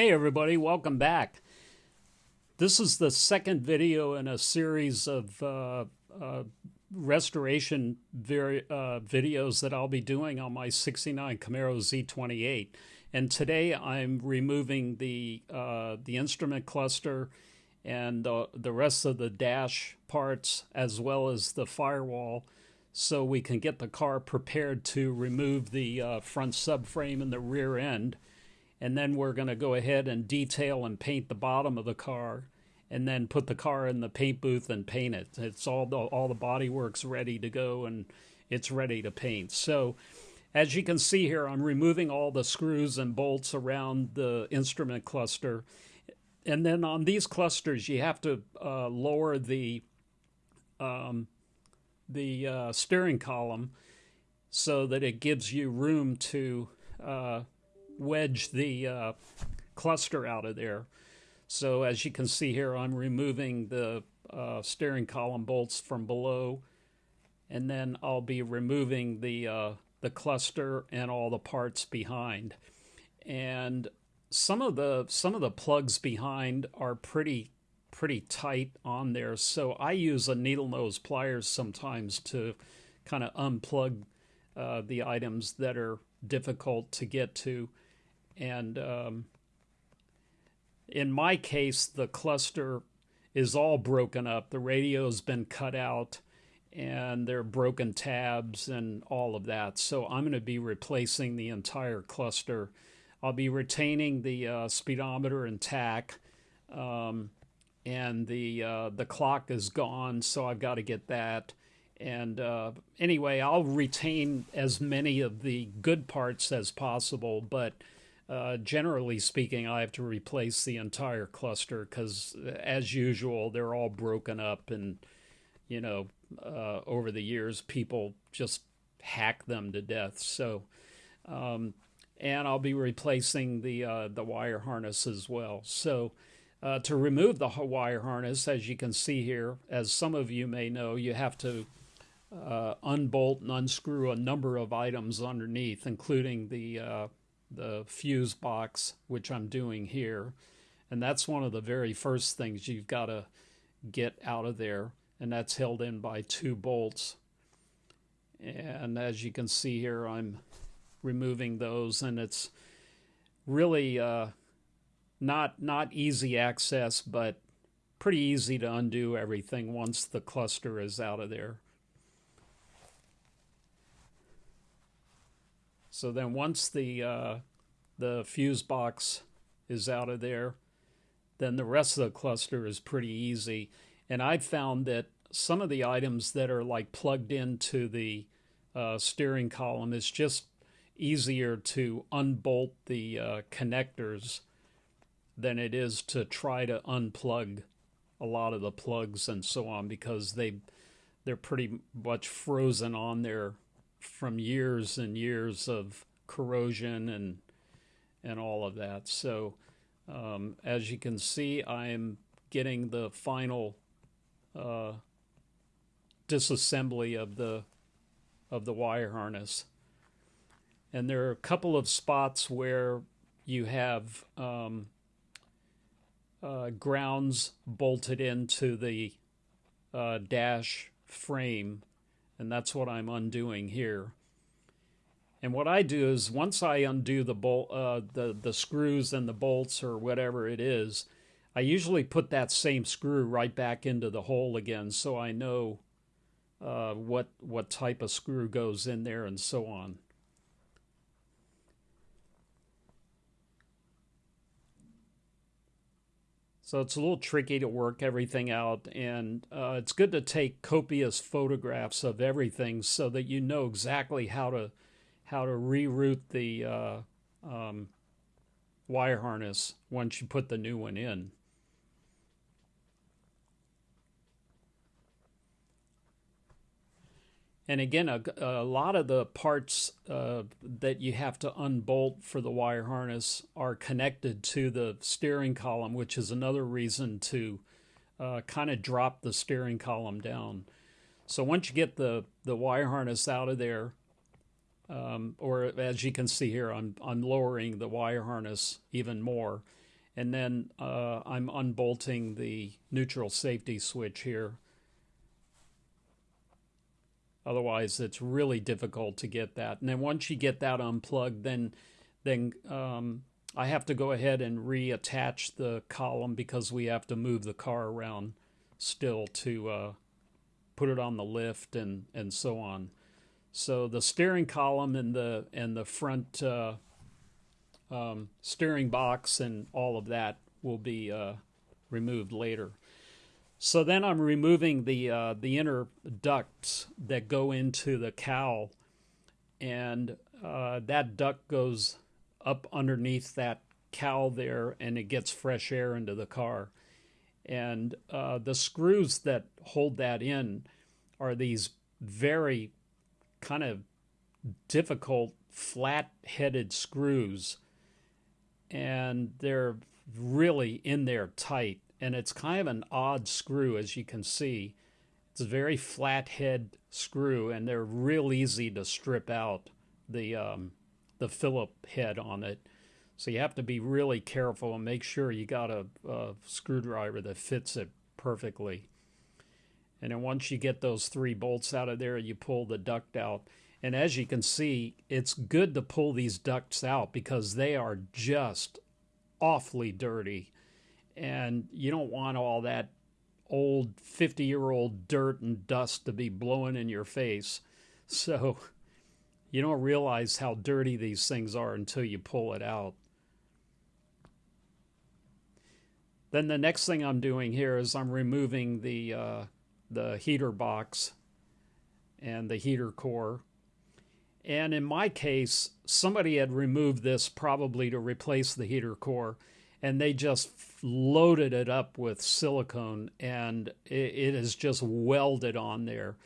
Hey everybody, welcome back. This is the second video in a series of uh, uh, restoration vari- uh, videos that I'll be doing on my 69 Camaro Z28. And today I'm removing the, uh, the instrument cluster and the rest of the dash parts as well as the firewall so we can get the car prepared to remove the uh, front subframe and the rear end. And then we're going to go ahead and detail and paint the bottom of the car and then put the car in the paint booth and paint it. It's all the all the body works ready to go and it's ready to paint. So as you can see here i'm removing all the screws and bolts around the instrument cluster and then on these clusters you have to uh, lower the um, the uh, steering column so that it gives you room to uh, wedge the uh, cluster out of there. So as you can see here, I'm removing the uh, steering column bolts from below, and then I'll be removing the uh, the cluster and all the parts behind. And some of the some of the plugs behind are pretty pretty tight on there, so I use a needle nose pliers sometimes to kind of unplug uh, the items that are difficult to get to. And um, in my case, the cluster is all broken up. The radio's been cut out and there are broken tabs and all of that. So I'm going to be replacing the entire cluster. I'll be retaining the uh, speedometer and tach, um, and the uh, the clock is gone, so I've got to get that. And uh, anyway, I'll retain as many of the good parts as possible, but uh, generally speaking, I have to replace the entire cluster because, as usual, they're all broken up, and you know, uh, over the years, people just hack them to death. So, um, and I'll be replacing the uh, the wire harness as well. So. Uh, to remove the wire harness, as you can see here, as some of you may know, you have to uh, unbolt and unscrew a number of items underneath, including the uh, the fuse box, which I'm doing here. And that's one of the very first things you've got to get out of there. And that's held in by two bolts. And as you can see here, I'm removing those, and it's really uh, not not easy access, but pretty easy to undo everything once the cluster is out of there. So then once the uh, the fuse box is out of there, then the rest of the cluster is pretty easy. And I've found that some of the items that are like plugged into the uh, steering column is just easier to unbolt the uh, connectors than it is to try to unplug a lot of the plugs and so on because they they're pretty much frozen on there from years and years of corrosion and and all of that. So um, as you can see, I'm getting the final uh, disassembly of the of the wire harness. And there are a couple of spots where you have um, uh, grounds bolted into the uh, dash frame and that's what I'm undoing here. And what I do is once I undo the bolt, uh, the the screws and the bolts or whatever it is, I usually put that same screw right back into the hole again, so I know uh, what what type of screw goes in there and so on. So it's a little tricky to work everything out, and uh, it's good to take copious photographs of everything so that you know exactly how to how to reroute the uh, um, wire harness once you put the new one in. And again, a, a lot of the parts uh, that you have to unbolt for the wire harness are connected to the steering column, which is another reason to uh, kind of drop the steering column down. So once you get the, the wire harness out of there, um, or as you can see here, I'm, I'm lowering the wire harness even more. And then uh, I'm unbolting the neutral safety switch here. Otherwise, it's really difficult to get that. And then once you get that unplugged, then then um, I have to go ahead and reattach the column because we have to move the car around still to uh, put it on the lift and, and so on. So the steering column and the and the front uh, um, steering box and all of that will be uh, removed later. So then I'm removing the uh, the inner ducts that go into the cowl, and uh, that duct goes up underneath that cowl there, and it gets fresh air into the car. And uh, the screws that hold that in are these very kind of difficult flat-headed screws, and they're really in there tight and it's kind of an odd screw as you can see. It's a very flat head screw and they're real easy to strip out the um, the Phillip head on it. So you have to be really careful and make sure you got a, a screwdriver that fits it perfectly. And then once you get those three bolts out of there, you pull the duct out. And as you can see, it's good to pull these ducts out because they are just awfully dirty and you don't want all that old 50 year old dirt and dust to be blowing in your face. So you don't realize how dirty these things are until you pull it out. Then the next thing I'm doing here is I'm removing the uh, the heater box and the heater core. And in my case, somebody had removed this probably to replace the heater core and they just loaded it up with silicone and it, it is just welded on there.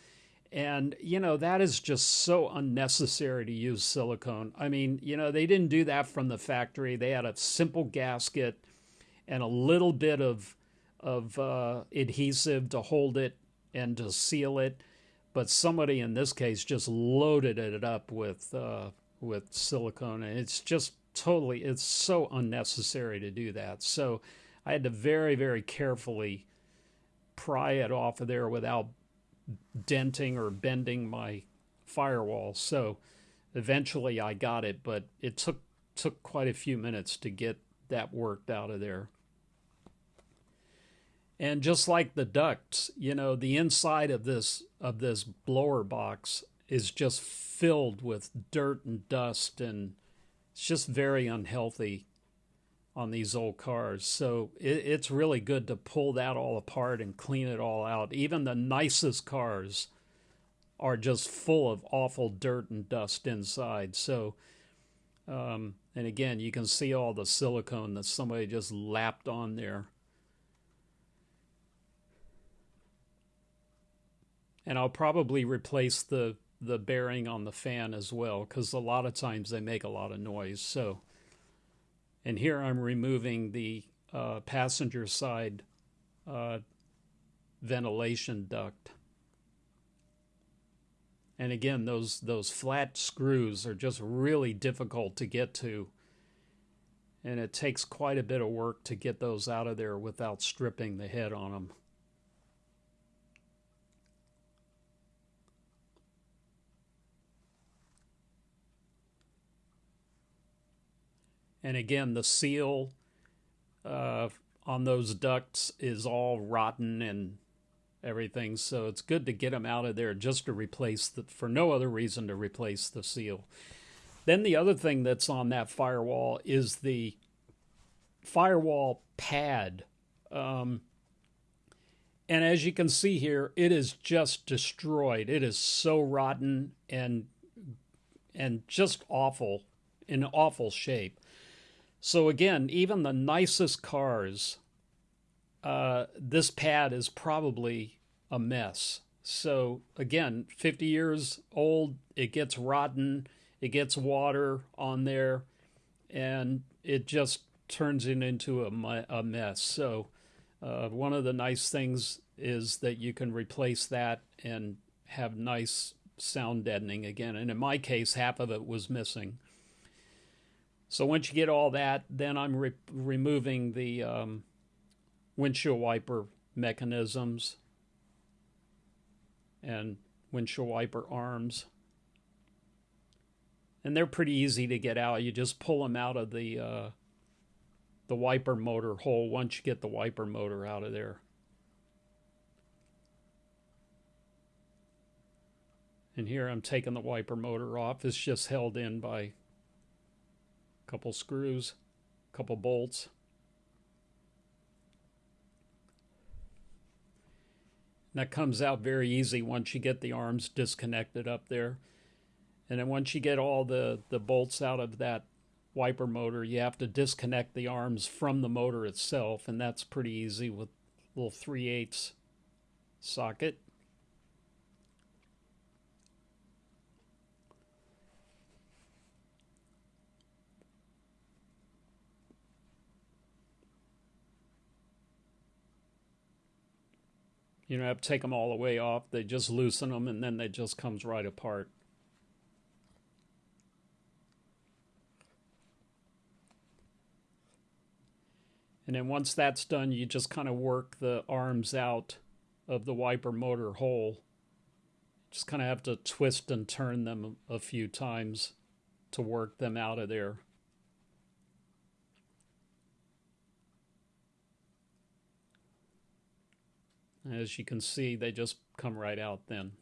And, you know, that is just so unnecessary to use silicone. I mean, you know, they didn't do that from the factory. They had a simple gasket and a little bit of, of uh, adhesive to hold it and to seal it. But somebody in this case just loaded it up with, uh, with silicone. And it's just totally, it's so unnecessary to do that. So I had to very, very carefully pry it off of there without denting or bending my firewall. So eventually I got it, but it took took quite a few minutes to get that worked out of there. And just like the ducts, you know, the inside of this of this blower box is just filled with dirt and dust and it's just very unhealthy on these old cars. So it, it's really good to pull that all apart and clean it all out. Even the nicest cars are just full of awful dirt and dust inside. So, um, and again, you can see all the silicone that somebody just lapped on there. And I'll probably replace the the bearing on the fan as well because a lot of times they make a lot of noise. So, and here I'm removing the uh, passenger side uh, ventilation duct. And again, those those flat screws are just really difficult to get to. And it takes quite a bit of work to get those out of there without stripping the head on them. And again, the seal uh, on those ducts is all rotten and everything. So it's good to get them out of there just to replace the, for no other reason to replace the seal. Then the other thing that's on that firewall is the firewall pad. Um, and as you can see here, it is just destroyed. It is so rotten and and just awful in awful shape. So again, even the nicest cars, uh, this pad is probably a mess. So again, 50 years old, it gets rotten, it gets water on there, and it just turns it into a, a mess. So Uh, one of the nice things is that you can replace that and have nice sound deadening again. And in my case, half of it was missing. So once you get all that, then I'm re- removing the um, windshield wiper mechanisms and windshield wiper arms. And they're pretty easy to get out. You just pull them out of the uh, the wiper motor hole once you get the wiper motor out of there. And here I'm taking the wiper motor off. It's just held in by couple screws, couple bolts. And that comes out very easy once you get the arms disconnected up there. And then once you get all the, the bolts out of that wiper motor, you have to disconnect the arms from the motor itself, and that's pretty easy with a little 3 8 socket. You don't have to take them all the way off. They just loosen them and then they just comes right apart. And then once that's done, you just kind of work the arms out of the wiper motor hole. Just kind of have to twist and turn them a few times to work them out of there. As you can see, they just come right out then.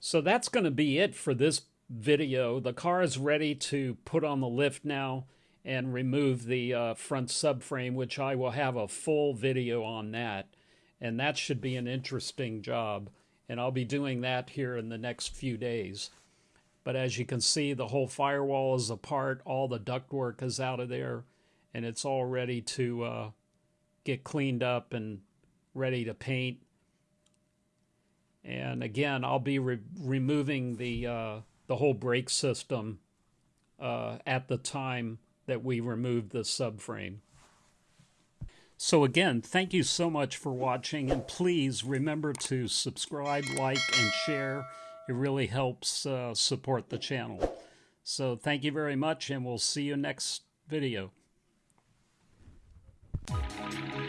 So that's going to be it for this video. The car is ready to put on the lift now and remove the uh, front subframe, which I will have a full video on that. And that should be an interesting job. And I'll be doing that here in the next few days. But as you can see, the whole firewall is apart. All the ductwork is out of there and it's all ready to uh, get cleaned up and ready to paint. And again, I'll be re- removing the uh, the whole brake system uh, at the time that we remove the subframe. So again, thank you so much for watching, and please remember to subscribe, like, and share. It really helps uh, support the channel. So thank you very much, and we'll see you next video. Música